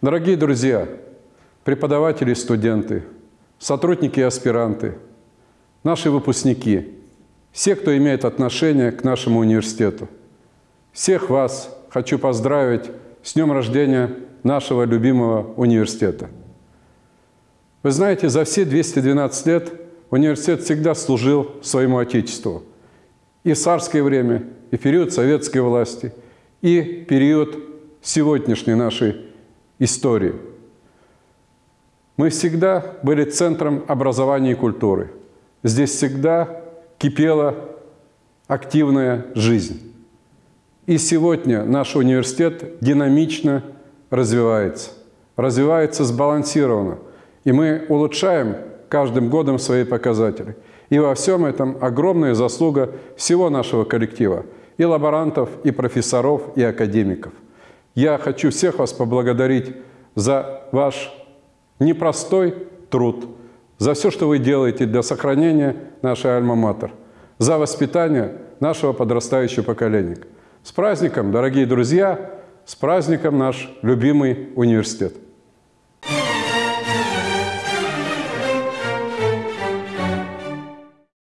Дорогие друзья, преподаватели студенты, сотрудники и аспиранты, наши выпускники, все, кто имеет отношение к нашему университету, всех вас хочу поздравить с днем рождения нашего любимого университета. Вы знаете, за все 212 лет университет всегда служил своему Отечеству. И в царское время, и в период советской власти, и период сегодняшней нашей истории. Мы всегда были центром образования и культуры. Здесь всегда кипела активная жизнь. И сегодня наш университет динамично развивается. Развивается сбалансированно. И мы улучшаем каждым годом свои показатели. И во всем этом огромная заслуга всего нашего коллектива. И лаборантов, и профессоров, и академиков. Я хочу всех вас поблагодарить за ваш непростой труд, за все, что вы делаете для сохранения нашей альма-матер, за воспитание нашего подрастающего поколения. С праздником, дорогие друзья! С праздником наш любимый университет!